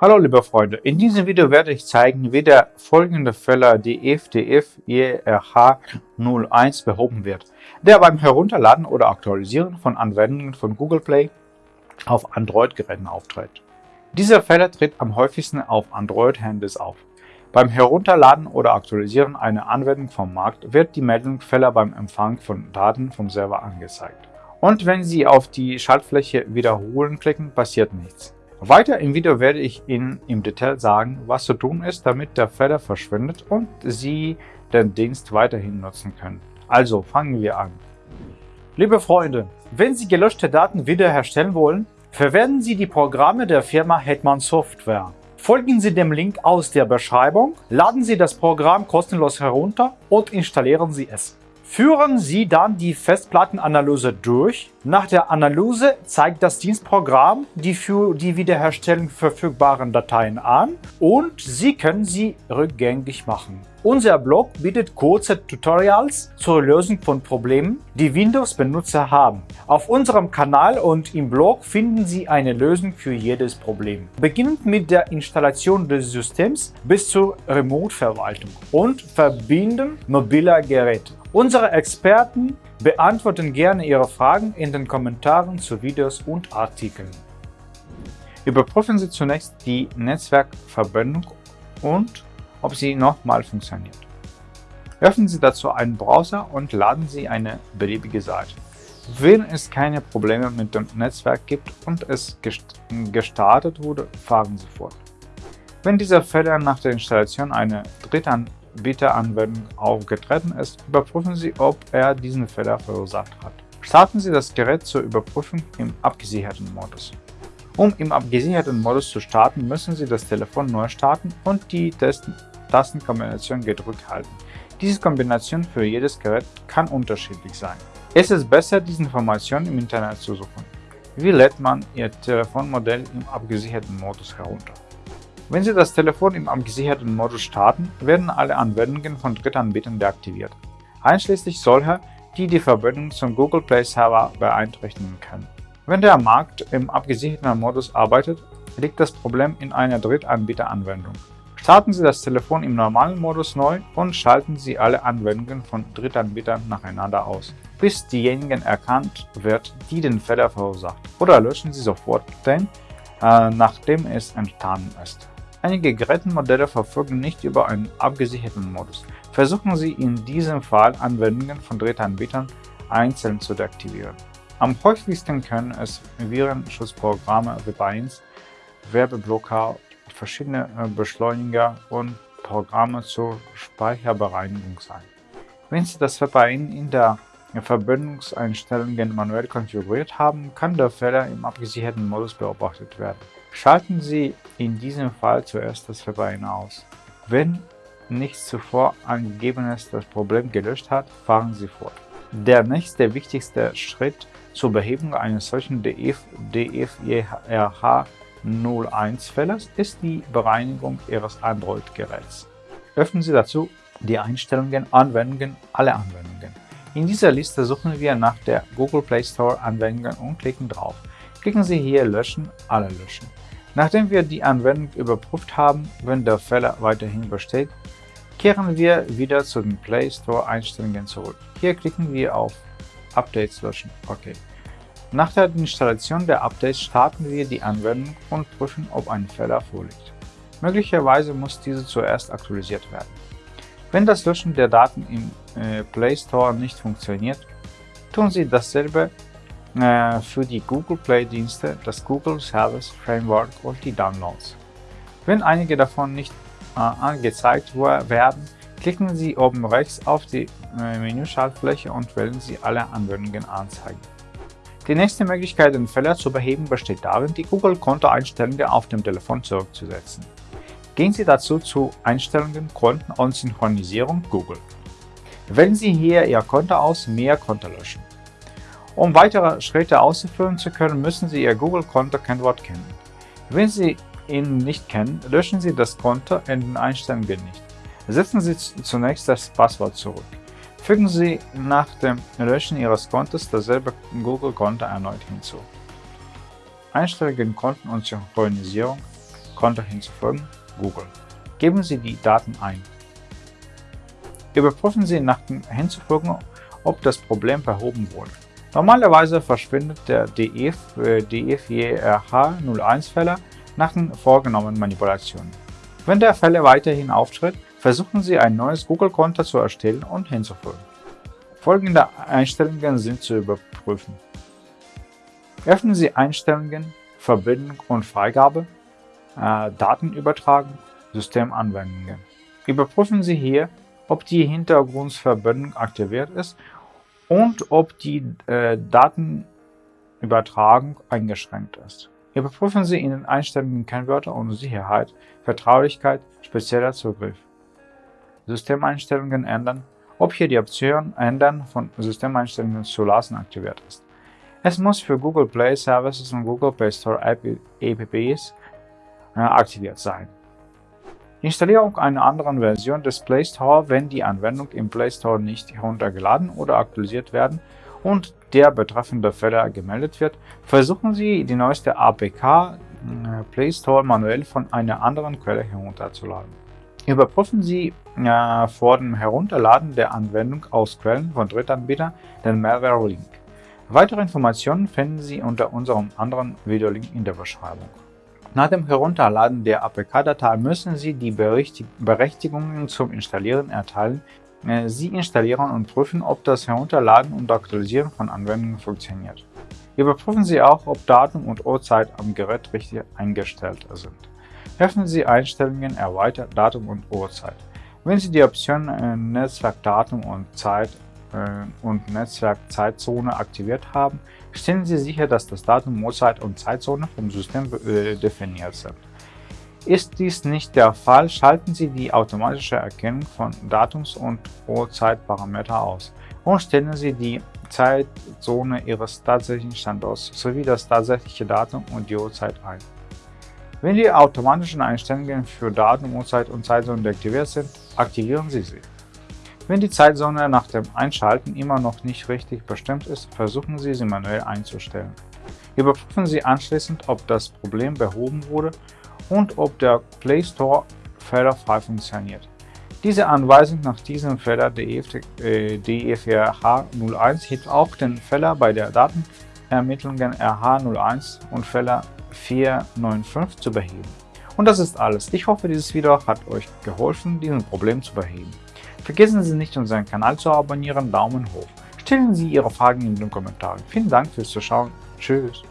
Hallo liebe Freunde, in diesem Video werde ich zeigen, wie der folgende Fehler DFDF ERH01 behoben wird, der beim Herunterladen oder Aktualisieren von Anwendungen von Google Play auf Android-Geräten auftritt. Dieser Fehler tritt am häufigsten auf Android-Handys auf. Beim Herunterladen oder Aktualisieren einer Anwendung vom Markt wird die Meldung Fehler beim Empfang von Daten vom Server angezeigt. Und wenn Sie auf die Schaltfläche Wiederholen klicken, passiert nichts. Weiter im Video werde ich Ihnen im Detail sagen, was zu tun ist, damit der Fehler verschwindet und Sie den Dienst weiterhin nutzen können. Also fangen wir an. Liebe Freunde, wenn Sie gelöschte Daten wiederherstellen wollen, verwenden Sie die Programme der Firma Hetman Software. Folgen Sie dem Link aus der Beschreibung, laden Sie das Programm kostenlos herunter und installieren Sie es. Führen Sie dann die Festplattenanalyse durch. Nach der Analyse zeigt das Dienstprogramm die für die Wiederherstellung verfügbaren Dateien an und Sie können sie rückgängig machen. Unser Blog bietet kurze Tutorials zur Lösung von Problemen, die Windows-Benutzer haben. Auf unserem Kanal und im Blog finden Sie eine Lösung für jedes Problem. Beginnend mit der Installation des Systems bis zur Remote-Verwaltung und Verbinden mobiler Geräte. Unsere Experten beantworten gerne Ihre Fragen in den Kommentaren zu Videos und Artikeln. Überprüfen Sie zunächst die Netzwerkverbindung und ob sie nochmal funktioniert. Öffnen Sie dazu einen Browser und laden Sie eine beliebige Seite. Wenn es keine Probleme mit dem Netzwerk gibt und es gestartet wurde, fahren Sie fort. Wenn dieser Fehler nach der Installation einer Drittanbieteranwendung aufgetreten ist, überprüfen Sie, ob er diesen Fehler verursacht hat. Starten Sie das Gerät zur Überprüfung im abgesicherten Modus. Um im abgesicherten Modus zu starten, müssen Sie das Telefon neu starten und die Tastenkombination gedrückt halten. Diese Kombination für jedes Gerät kann unterschiedlich sein. Es ist besser, diese Informationen im Internet zu suchen. Wie lädt man Ihr Telefonmodell im abgesicherten Modus herunter? Wenn Sie das Telefon im abgesicherten Modus starten, werden alle Anwendungen von Drittanbietern deaktiviert, einschließlich solcher, die die Verbindung zum Google Play Server beeinträchtigen können. Wenn der Markt im abgesicherten Modus arbeitet, liegt das Problem in einer Drittanbieteranwendung. Starten Sie das Telefon im normalen Modus neu und schalten Sie alle Anwendungen von Drittanbietern nacheinander aus, bis diejenigen erkannt wird, die den Fehler verursacht. Oder löschen Sie sofort den, äh, nachdem es entstanden ist. Einige Gerätenmodelle verfügen nicht über einen abgesicherten Modus. Versuchen Sie in diesem Fall Anwendungen von Drittanbietern einzeln zu deaktivieren. Am häufigsten können es Virenschutzprogramme wie Binds, Werbeblocker verschiedene äh, Beschleuniger und Programme zur Speicherbereinigung sein. Wenn Sie das VPN in der Verbindungseinstellungen manuell konfiguriert haben, kann der Fehler im abgesicherten Modus beobachtet werden. Schalten Sie in diesem Fall zuerst das VPN aus. Wenn nichts zuvor angegebenes das Problem gelöscht hat, fahren Sie fort. Der nächste wichtigste Schritt zur Behebung eines solchen DF, DFERH 01-Fälles ist die Bereinigung Ihres Android-Geräts. Öffnen Sie dazu die Einstellungen Anwendungen alle Anwendungen. In dieser Liste suchen wir nach der Google Play Store Anwendungen und klicken drauf. Klicken Sie hier Löschen, alle löschen. Nachdem wir die Anwendung überprüft haben, wenn der Fehler weiterhin besteht, kehren wir wieder zu den Play Store Einstellungen zurück. Hier klicken wir auf Updates löschen. Okay. Nach der Installation der Updates starten wir die Anwendung und prüfen, ob ein Fehler vorliegt. Möglicherweise muss diese zuerst aktualisiert werden. Wenn das Löschen der Daten im äh, Play Store nicht funktioniert, tun Sie dasselbe äh, für die Google Play Dienste, das Google Service Framework und die Downloads. Wenn einige davon nicht äh, angezeigt werden, klicken Sie oben rechts auf die Menüschaltfläche und wählen Sie alle Anwendungen anzeigen. Die nächste Möglichkeit, den Fehler zu beheben, besteht darin, die Google-Konto-Einstellungen auf dem Telefon zurückzusetzen. Gehen Sie dazu zu Einstellungen, Konten und Synchronisierung Google. Wählen Sie hier Ihr Konto aus Mehr Konto löschen. Um weitere Schritte ausführen zu können, müssen Sie Ihr Google-Konto-Kennwort kennen. Wenn Sie ihn nicht kennen, löschen Sie das Konto in den Einstellungen nicht. Setzen Sie zunächst das Passwort zurück. Fügen Sie nach dem Löschen Ihres Kontos dasselbe Google-Konto erneut hinzu. Einstellungen Konten und Synchronisierung Konto hinzufügen, Google. Geben Sie die Daten ein. Überprüfen Sie nach dem Hinzufügen, ob das Problem behoben wurde. Normalerweise verschwindet der DF für DFJRH01-Fehler nach den vorgenommenen Manipulationen. Wenn der Fehler weiterhin auftritt, versuchen Sie ein neues Google-Konto zu erstellen und hinzufügen. Folgende Einstellungen sind zu überprüfen. Öffnen Sie Einstellungen, Verbindung und Freigabe, äh, Daten übertragen, Systemanwendungen. Überprüfen Sie hier, ob die Hintergrundverbindung aktiviert ist und ob die äh, Datenübertragung eingeschränkt ist. Überprüfen Sie in den Einstellungen Kennwörter und Sicherheit, Vertraulichkeit, spezieller Zugriff. Systemeinstellungen ändern, ob hier die Option Ändern von Systemeinstellungen zu lassen aktiviert ist. Es muss für Google Play Services und Google Play Store Apps äh, aktiviert sein. Installierung einer anderen Version des Play Store, wenn die Anwendung im Play Store nicht heruntergeladen oder aktualisiert werden und der betreffende Fehler gemeldet wird, versuchen Sie die neueste APK äh, Play Store manuell von einer anderen Quelle herunterzuladen. Überprüfen Sie äh, vor dem Herunterladen der Anwendung aus Quellen von Drittanbietern den Malware-Link. Weitere Informationen finden Sie unter unserem anderen Videolink in der Beschreibung. Nach dem Herunterladen der APK-Datei müssen Sie die Berechtigungen zum Installieren erteilen. Äh, Sie installieren und prüfen, ob das Herunterladen und Aktualisieren von Anwendungen funktioniert. Überprüfen Sie auch, ob Datum und Uhrzeit am Gerät richtig eingestellt sind. Öffnen Sie Einstellungen Erweitert Datum und Uhrzeit. Wenn Sie die Option äh, Netzwerkdatum und Zeit äh, und Netzwerk-Zeitzone aktiviert haben, stellen Sie sicher, dass das Datum, Uhrzeit und Zeitzone vom System äh, definiert sind. Ist dies nicht der Fall, schalten Sie die automatische Erkennung von Datums- und Uhrzeitparameter aus und stellen Sie die Zeitzone Ihres tatsächlichen Standorts sowie das tatsächliche Datum und die Uhrzeit ein. Wenn die automatischen Einstellungen für Datum, Uhrzeit und Zeitzone deaktiviert sind, aktivieren Sie sie. Wenn die Zeitzone nach dem Einschalten immer noch nicht richtig bestimmt ist, versuchen Sie sie manuell einzustellen. Überprüfen Sie anschließend, ob das Problem behoben wurde und ob der Play Store fehlerfrei funktioniert. Diese Anweisung nach diesem Fehler DEF4H01 hilft auch den Fehler bei der Datenermittlungen RH01 und Fehler 495 zu beheben. Und das ist alles. Ich hoffe, dieses Video hat euch geholfen, dieses Problem zu beheben. Vergessen Sie nicht, unseren Kanal zu abonnieren, Daumen hoch. Stellen Sie Ihre Fragen in den Kommentaren. Vielen Dank fürs Zuschauen. Tschüss.